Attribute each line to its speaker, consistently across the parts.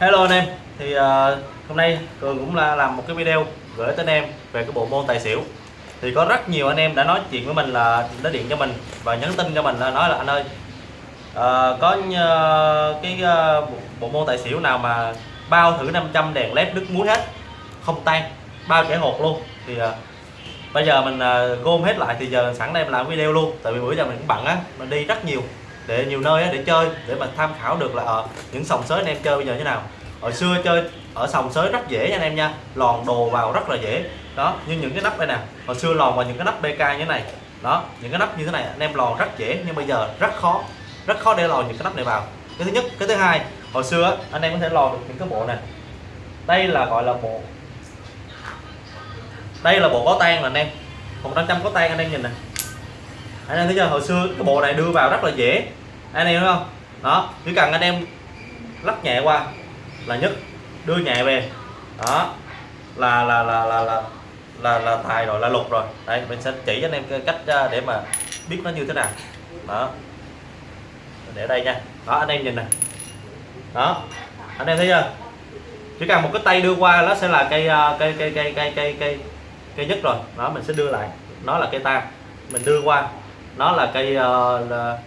Speaker 1: Hello anh em. Thì uh, hôm nay Cường cũng là làm một cái video gửi tới anh em về cái bộ môn tài xỉu. Thì có rất nhiều anh em đã nói chuyện với mình là đã điện cho mình và nhắn tin cho mình là nói là anh ơi uh, có uh, cái uh, bộ môn tài xỉu nào mà bao thử 500 đèn led nước muối hết không tan bao kẻ hột luôn. Thì uh, bây giờ mình uh, gom hết lại thì giờ sẵn đây mình làm video luôn. Tại vì bữa giờ mình cũng bận á mình đi rất nhiều để nhiều nơi để chơi, để mà tham khảo được là ở những sòng sới anh em chơi bây giờ như nào. Hồi xưa chơi ở sòng sới rất dễ nha anh em nha, lòn đồ vào rất là dễ. Đó, như những cái nắp đây nè, hồi xưa lòn vào những cái nắp BK như thế này. Đó, những cái nắp như thế này, anh em lòn rất dễ, nhưng bây giờ rất khó rất khó để lòn những cái nắp này vào. Cái thứ nhất, cái thứ hai, hồi xưa anh em có thể lòn được những cái bộ này đây là, gọi là bộ, đây là bộ có tan là anh em. Một trăm có tan anh em nhìn nè anh em thấy chưa? Hồi xưa cái bộ này đưa vào rất là dễ. Anh em thấy không? Đó chỉ cần anh em lắc nhẹ qua là nhất đưa nhẹ về. Đó là là là là là là, là tài rồi là lục rồi. Đây mình sẽ chỉ cho anh em cách à, để mà biết nó như thế nào. Đó. Để đây nha. Đó anh em nhìn nè. Đó. Anh em thấy chưa? Chỉ cần một cái tay đưa qua nó sẽ là cây à, cây cây cây cây cây cây cây nhất rồi. Đó mình sẽ đưa lại. Nó là cây tam. Mình đưa qua nó là cây uh, là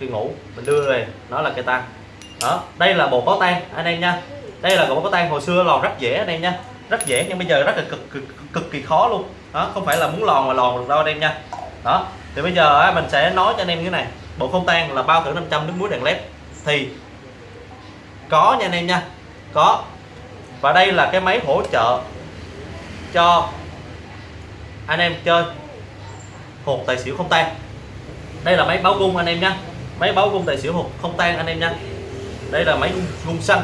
Speaker 1: cây ngủ mình đưa về nó là cây tan đó đây là bộ có tan anh em nha. Đây là bộ có tan hồi xưa lòn rất dễ anh em nha. Rất dễ nhưng bây giờ rất là cực cực, cực kỳ khó luôn. Đó không phải là muốn lòn mà lòn được đâu anh em nha. Đó thì bây giờ mình sẽ nói cho anh em như thế này. Bộ không tan là bao thử 500 nước muối đèn led thì có nha anh em nha có. Và đây là cái máy hỗ trợ cho anh em chơi hột tài xỉu không tan. Đây là máy báo gung anh em nhé máy báo gung tài xỉu hột không tan anh em nha đây là máy gung, gung xanh.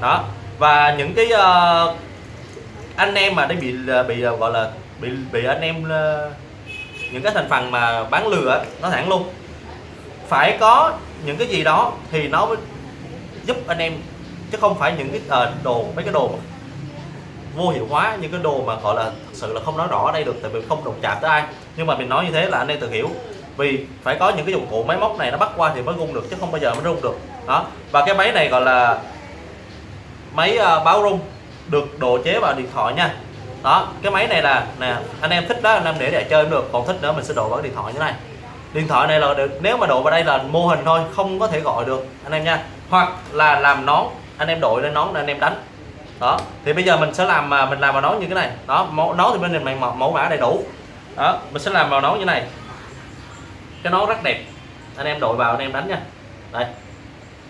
Speaker 1: Đó. Và những cái uh, anh em mà đã bị ờ, bị ờ, gọi là bị bị anh em uh, những cái thành phần mà bán lừa nó thẳng luôn. Phải có những cái gì đó thì nó mới giúp anh em chứ không phải những cái uh, đồ mấy cái đồ vô hiệu hóa những cái đồ mà gọi là thật sự là không nói rõ ở đây được tại vì không đụng chạm tới ai nhưng mà mình nói như thế là anh em tự hiểu. Vì phải có những cái dụng cụ máy móc này nó bắt qua thì mới rung được chứ không bao giờ mới rung được. Đó. Và cái máy này gọi là máy uh, báo rung được độ chế vào điện thoại nha. Đó cái máy này là nè anh em thích đó anh em để để chơi cũng được. Còn thích nữa mình sẽ độ vào điện thoại như này. Điện thoại này là được nếu mà độ vào đây là mô hình thôi không có thể gọi được anh em nha. Hoặc là làm nón anh em đội lên nón để anh em đánh. Đó. Thì bây giờ mình sẽ làm mà mình làm vào nón như cái này. Đó nón thì bên này mình mẫu mã đầy đủ đó mình sẽ làm vào nón như này. Cái nón rất đẹp. Anh em đội vào anh em đánh nha. Đây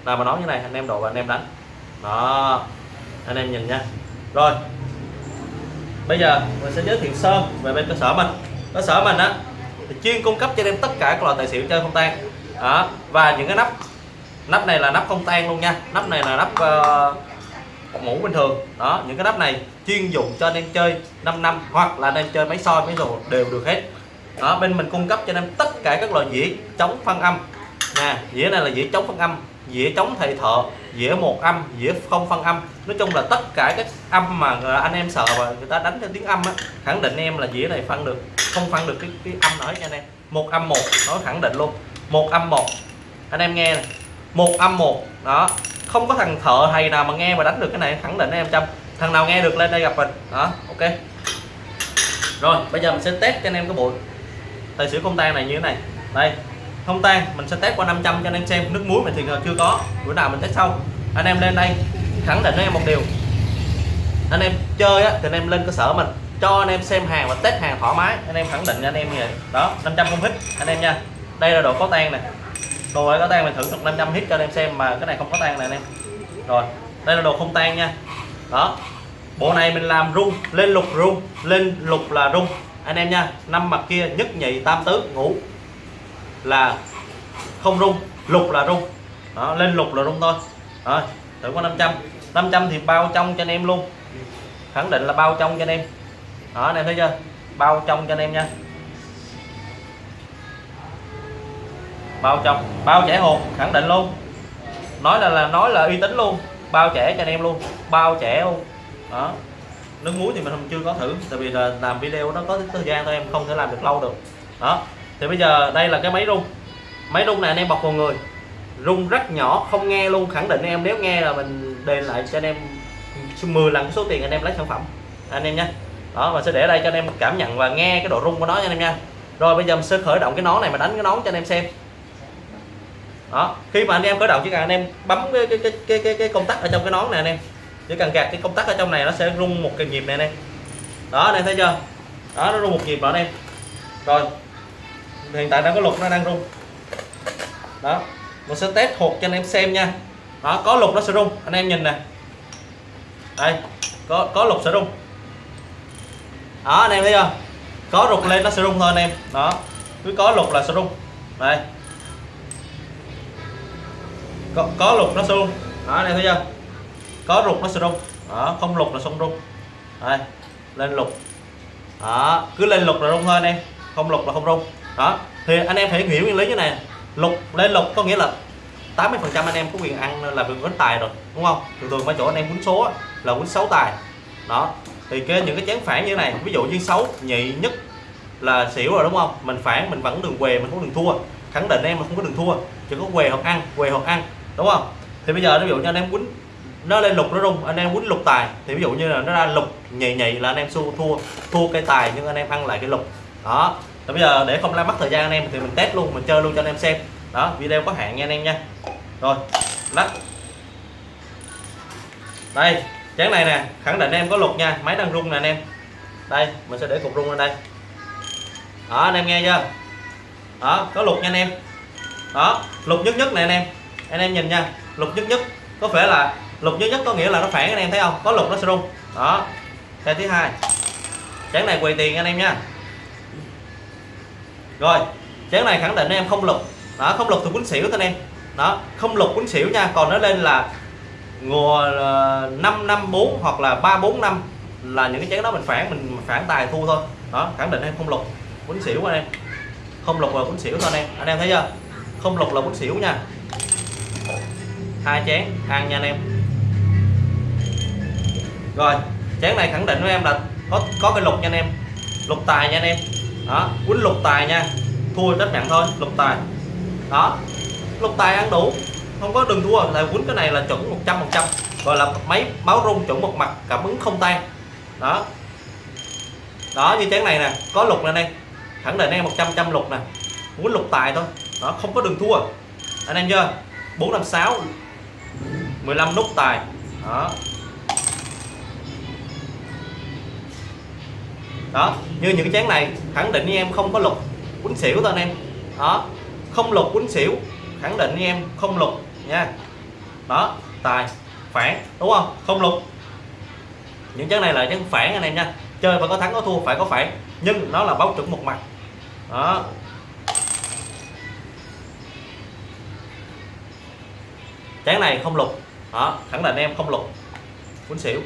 Speaker 1: làm vào nón như này anh em đội vào anh em đánh. Đó anh em nhìn nha. Rồi bây giờ mình sẽ giới thiệu sơ về bên cơ sở mình. Cơ sở mình á thì chuyên cung cấp cho em tất cả các loại tài xỉu chơi không tan. Đó và những cái nắp. Nắp này là nắp không tan luôn nha. Nắp này là nắp uh, mũ bình thường. Đó những cái nắp này chuyên dụng cho anh em chơi 5 năm hoặc là anh em chơi máy soi máy rồ đều được hết. Đó bên mình cung cấp cho anh em tất cả các loại dĩa chống phân âm. Nè dĩa này là dĩa chống phân âm dĩa chống thầy thợ dĩa một âm dĩa không phân âm. Nói chung là tất cả các âm mà anh em sợ và người ta đánh theo tiếng âm á khẳng định em là dĩa này phân được không phân được cái, cái âm nói nha anh em. Một âm một nó khẳng định luôn. Một âm một. Anh em nghe này một âm một đó không có thằng thợ thầy nào mà nghe mà đánh được cái này khẳng định em trăm. Thằng nào nghe được lên đây gặp mình. Đó ok. Rồi bây giờ mình sẽ test cho anh em cái bộ tài xỉu không tan này như thế này. Đây không tan mình sẽ test qua 500 cho anh em xem. Nước muối mình thì chưa có. Bữa nào mình test sau. Anh em lên đây khẳng định với em một điều. Anh em chơi á, thì anh em lên cơ sở mình cho anh em xem hàng và test hàng thoải mái. Anh em khẳng định anh em như vậy. Đó 500 không hít anh em nha. Đây là đồ có tan này đồ này có tan mình thử được 500 hit cho anh em xem mà cái này không có tan này anh em. Rồi đây là đồ không tan nha. Đó. Bộ này mình làm rung lên lục rung lên lục là rung. Anh em nha năm mặt kia nhất nhị tam tứ ngủ. Là không rung lục là rung. Đó, lên lục là rung thôi. Đó, thử có 500 500 thì bao trong cho anh em luôn. Khẳng định là bao trong cho anh em. Đó anh em thấy chưa? Bao trong cho anh em nha. Bao trong, bao trẻ hột khẳng định luôn. Nói là là, nói là uy tín luôn, bao trẻ cho anh em luôn, bao trẻ luôn. Đó. Nước muối thì mình chưa có thử, tại vì là làm video nó có thời gian thôi, em không thể làm được lâu được. Đó. Thì bây giờ đây là cái máy rung. Máy rung này anh em bọc vào người. Rung rất nhỏ, không nghe luôn, khẳng định em nếu nghe là mình đền lại cho anh em 10 lần số tiền anh em lấy sản phẩm. Anh em nha đó, và sẽ để đây cho anh em cảm nhận và nghe cái độ rung của nó nha anh em nha. Rồi bây giờ mình sẽ khởi động cái nón này mà đánh cái nón cho anh em xem đó khi mà anh em khởi động chỉ cần anh em bấm cái cái cái cái cái, cái công tắc ở trong cái nón này anh em. Chỉ cần gạt cái công tắc ở trong này nó sẽ rung một cái nhịp này anh em. Đó anh em thấy chưa? Đó nó rung một nhịp rồi anh em. Rồi hiện tại đang có lục nó đang rung. Đó mình sẽ test hột cho anh em xem nha. Đó có lục nó sẽ rung. Anh em nhìn nè. Đây có có lục sẽ rung. Đó anh em thấy chưa? Có rục lên nó sẽ rung thôi anh em. Đó cứ có lục là sẽ rung. Đây có, có lục nó xung, đó này thấy chưa? Có rục nó sẽ rung đó không lục là không rung đây lên lục đó cứ lên lục là rung thôi anh em. Không lục là không rung. Đó thì anh em phải hiểu nguyên lý như này. Lục lên lục có nghĩa là 80 phần trăm anh em có quyền ăn là quyền quánh tài rồi đúng không? Thường thường mấy chỗ anh em quánh số là quánh sáu tài. Đó thì cái những cái chén phản như thế này ví dụ như xấu nhị nhất là xỉu rồi đúng không? Mình phản mình vẫn đường què mình không đường thua. Khẳng định em mà không có đường thua. Chỉ có què hoặc ăn què hoặc ăn đúng không? Thì bây giờ ví dụ như anh em quýnh, nó lên lục nó rung, anh em quýnh lục tài. Thì ví dụ như là nó ra lục nhị nhị là anh em xu thua thua cây tài nhưng anh em ăn lại cái lục. Đó. Thì bây giờ để không làm mất thời gian anh em thì mình test luôn, mình chơi luôn cho anh em xem. Đó, video có hạn nha anh em nha. Rồi, lắc. Đây, chén này nè, khẳng định em có lục nha, máy đang rung nè anh em. Đây, mình sẽ để cục rung lên đây. Đó, anh em nghe chưa? Đó, có lục nha anh em. Đó, lục nhất nhất này anh em anh em nhìn nha lục nhất nhất, có phải là lục nhất nhất có nghĩa là nó phản, anh em thấy không? Có lục nó sẽ rung. Đó. Cái thứ hai chén này quỳ tiền anh em nha. Rồi chén này khẳng định em không lục đó, không lục thì quýnh xỉu anh em. Đó, không lục quýnh xỉu nha, còn nó lên là ngùa ờ, năm năm, bốn hoặc là 3 4 năm là những cái chén đó mình phản mình phản tài thu thôi. Đó, khẳng định em không lục quýnh xỉu anh em. Không lục là quýnh xỉu thôi anh em. Anh em thấy chưa? Không lục là quýnh xỉu nha hai chén, ăn nha anh em. Rồi, chén này khẳng định với em là có có cái lục nha anh em. Lục tài nha anh em. Đó, quýnh lục tài nha. Thua rất nặng thôi, lục tài. Đó, lục tài ăn đủ. Không có đừng thua, là quýnh cái này là chuẩn 100 phần trăm. Gọi là máy báo rung chuẩn một mặt, cảm ứng không tan. Đó. Đó, như chén này nè, có lục nè đây. Khẳng định em 100 trăm lục nè. Quýnh lục tài thôi. Đó, không có đường thua. Anh em chưa? 456 15 nút tài. Đó. Đó, như những cái chén này, khẳng định với em không có lục quýnh xỉu thôi anh em. Đó, không lục quýnh xỉu, khẳng định với em không lục nha. Đó, tài, phản, đúng không? Không lục. Những chén này là chén phản anh em nha. Chơi phải có thắng có thua, phải có phản, nhưng nó là báo chuẩn một mặt. Đó. Chén này không lục đó, khẳng định em không lục. Quýnh xỉu.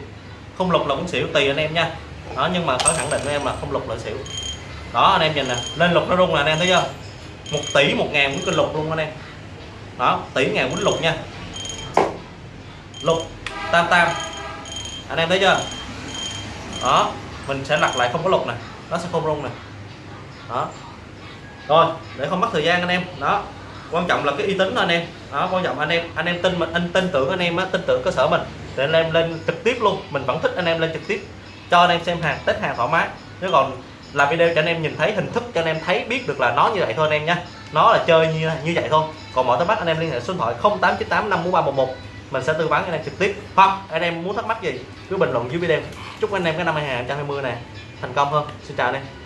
Speaker 1: Không lục là quýnh xỉu tùy anh em nha. Đó, nhưng mà phải khẳng định với em là không lục là xỉu. Đó, anh em nhìn nè. Lên lục nó rung là anh em thấy chưa? Một tỷ một ngàn quýnh kinh lục luôn anh em. Đó, tỷ ngàn quýnh lục nha. Lục, tam tam. Anh em thấy chưa? Đó, mình sẽ lật lại không có lục nè. Nó sẽ không rung nè. Đó. Rồi, để không mất thời gian anh em. Đó, quan trọng là cái uy tín thôi anh em đó quan trọng anh em anh em tin mình anh tin tưởng anh em á tin tưởng cơ sở mình để anh em lên trực tiếp luôn mình vẫn thích anh em lên trực tiếp cho anh em xem hàng test hàng thoải mái chứ còn làm video cho anh em nhìn thấy hình thức cho anh em thấy biết được là nó như vậy thôi anh em nha nó là chơi như như vậy thôi còn mọi thắc mắc anh em liên hệ số điện thoại 0898 54311 mình sẽ tư vấn anh em trực tiếp hoặc anh em muốn thắc mắc gì cứ bình luận dưới video chúc anh em cái năm 2020 này thành công hơn xin chào anh em